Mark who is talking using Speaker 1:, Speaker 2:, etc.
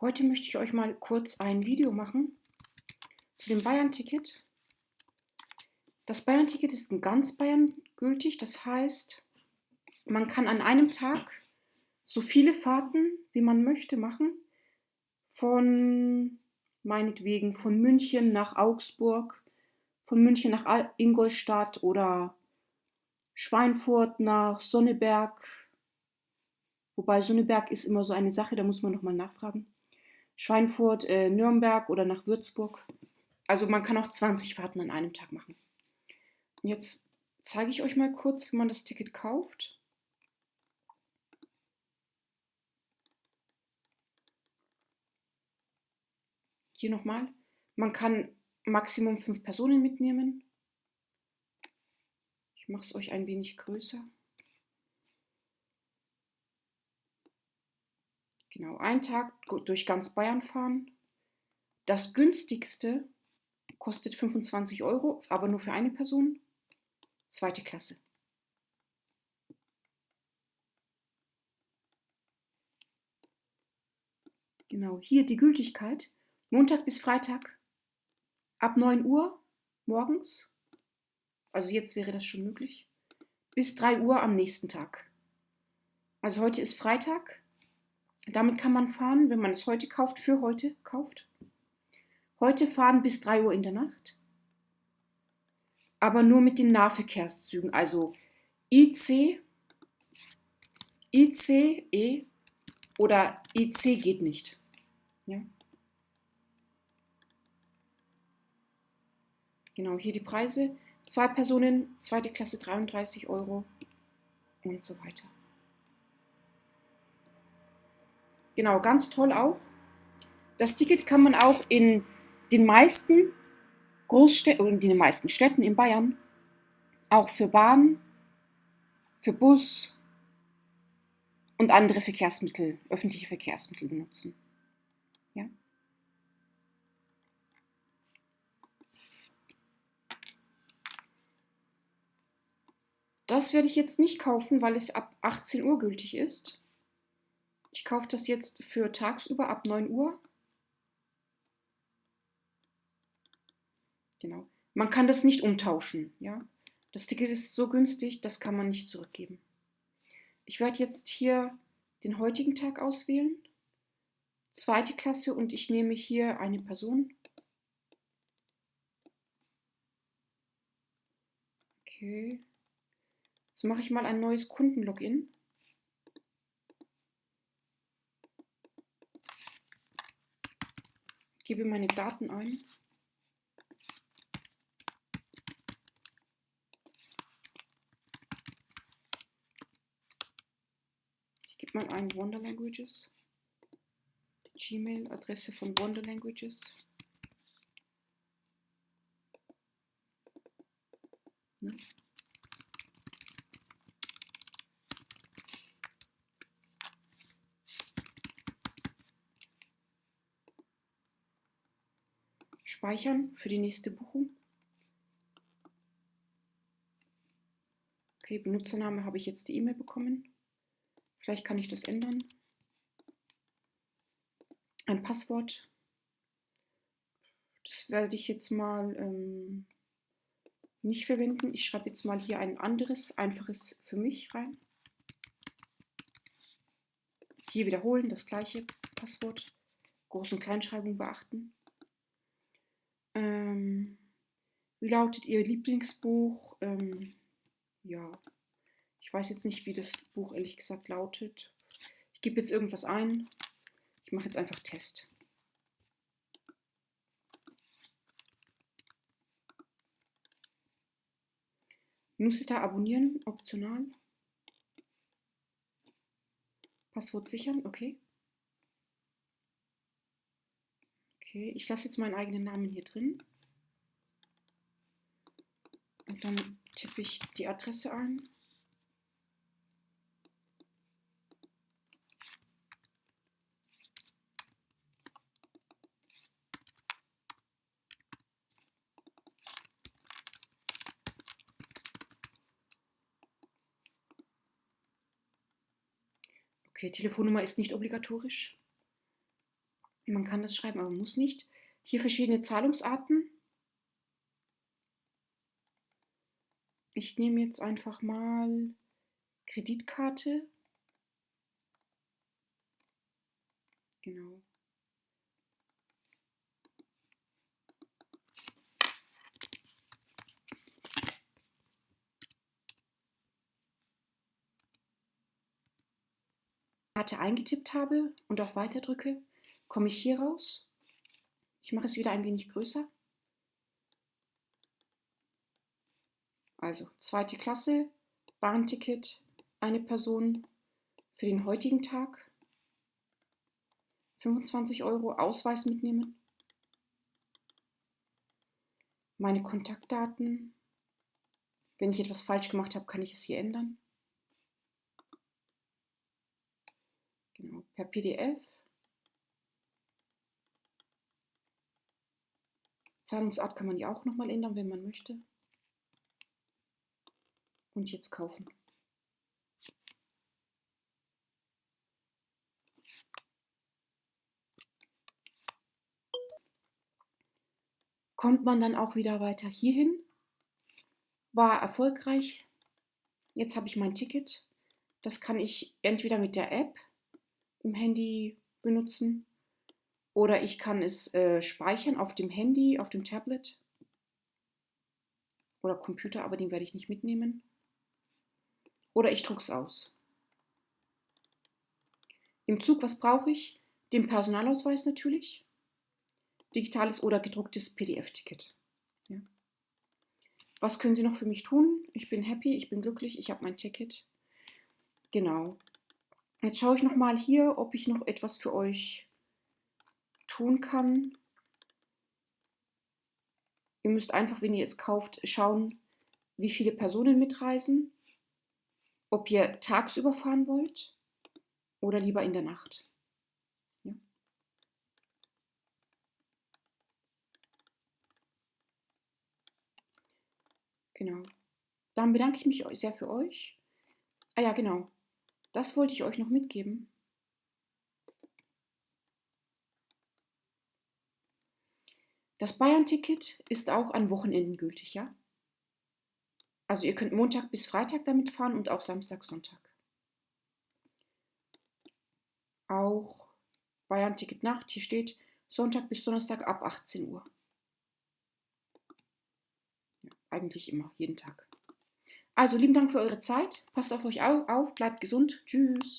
Speaker 1: Heute möchte ich euch mal kurz ein Video machen zu dem Bayern-Ticket. Das Bayern-Ticket ist in ganz Bayern gültig, das heißt, man kann an einem Tag so viele Fahrten, wie man möchte, machen. Von, meinetwegen, von München nach Augsburg, von München nach Ingolstadt oder Schweinfurt nach Sonneberg. Wobei Sonneberg ist immer so eine Sache, da muss man nochmal nachfragen. Schweinfurt, äh, Nürnberg oder nach Würzburg. Also man kann auch 20 Fahrten an einem Tag machen. Jetzt zeige ich euch mal kurz, wie man das Ticket kauft. Hier nochmal. Man kann Maximum fünf Personen mitnehmen. Ich mache es euch ein wenig größer. Genau, einen Tag durch ganz Bayern fahren. Das günstigste kostet 25 Euro, aber nur für eine Person. Zweite Klasse. Genau, hier die Gültigkeit. Montag bis Freitag ab 9 Uhr morgens, also jetzt wäre das schon möglich, bis 3 Uhr am nächsten Tag. Also heute ist Freitag. Damit kann man fahren, wenn man es heute kauft, für heute kauft. Heute fahren bis 3 Uhr in der Nacht. Aber nur mit den Nahverkehrszügen, also IC, ICE oder IC geht nicht. Ja? Genau, hier die Preise. Zwei Personen, zweite Klasse 33 Euro und so weiter. Genau, ganz toll auch. Das Ticket kann man auch in den meisten Großstädten in den meisten Städten in Bayern auch für Bahn, für Bus und andere Verkehrsmittel, öffentliche Verkehrsmittel benutzen. Ja? Das werde ich jetzt nicht kaufen, weil es ab 18 Uhr gültig ist. Ich kaufe das jetzt für tagsüber ab 9 Uhr. Genau. Man kann das nicht umtauschen. Ja? Das Ticket ist so günstig, das kann man nicht zurückgeben. Ich werde jetzt hier den heutigen Tag auswählen. Zweite Klasse und ich nehme hier eine Person. Okay. Jetzt mache ich mal ein neues Kundenlogin. Gebe meine Daten ein. Ich gebe mal ein Wonder Languages. Die Gmail-Adresse von Wonder Languages. Ne? Speichern für die nächste Buchung. Okay, Benutzername habe ich jetzt die E-Mail bekommen. Vielleicht kann ich das ändern. Ein Passwort. Das werde ich jetzt mal ähm, nicht verwenden. Ich schreibe jetzt mal hier ein anderes, einfaches für mich rein. Hier wiederholen, das gleiche Passwort. Groß- und Kleinschreibung beachten. Ähm, wie lautet Ihr Lieblingsbuch? Ähm, ja, ich weiß jetzt nicht, wie das Buch ehrlich gesagt lautet. Ich gebe jetzt irgendwas ein. Ich mache jetzt einfach Test. Newsletter abonnieren, optional. Passwort sichern, okay. Okay, ich lasse jetzt meinen eigenen Namen hier drin. Und dann tippe ich die Adresse ein. Okay, Telefonnummer ist nicht obligatorisch. Man kann das schreiben, aber muss nicht. Hier verschiedene Zahlungsarten. Ich nehme jetzt einfach mal Kreditkarte. Genau. Karte eingetippt habe und auf Weiter drücke, komme ich hier raus. Ich mache es wieder ein wenig größer. Also zweite Klasse, Bahnticket, eine Person für den heutigen Tag. 25 Euro Ausweis mitnehmen. Meine Kontaktdaten. Wenn ich etwas falsch gemacht habe, kann ich es hier ändern. Genau, per PDF. Zahlungsart kann man ja auch nochmal ändern, wenn man möchte. Und jetzt kaufen. Kommt man dann auch wieder weiter hierhin. War erfolgreich. Jetzt habe ich mein Ticket. Das kann ich entweder mit der App im Handy benutzen oder ich kann es äh, speichern auf dem Handy, auf dem Tablet oder Computer, aber den werde ich nicht mitnehmen. Oder ich drucke es aus. Im Zug, was brauche ich? Den Personalausweis natürlich, digitales oder gedrucktes PDF-Ticket. Ja. Was können Sie noch für mich tun? Ich bin happy, ich bin glücklich, ich habe mein Ticket. Genau. Jetzt schaue ich noch mal hier, ob ich noch etwas für euch tun kann. Ihr müsst einfach, wenn ihr es kauft, schauen, wie viele Personen mitreisen, ob ihr tagsüber fahren wollt oder lieber in der Nacht. Ja. Genau. Dann bedanke ich mich sehr für euch. Ah ja, genau. Das wollte ich euch noch mitgeben. Das Bayern-Ticket ist auch an Wochenenden gültig, ja? Also ihr könnt Montag bis Freitag damit fahren und auch Samstag, Sonntag. Auch Bayern-Ticket Nacht, hier steht Sonntag bis Donnerstag ab 18 Uhr. Ja, eigentlich immer, jeden Tag. Also lieben Dank für eure Zeit. Passt auf euch auf, bleibt gesund. Tschüss.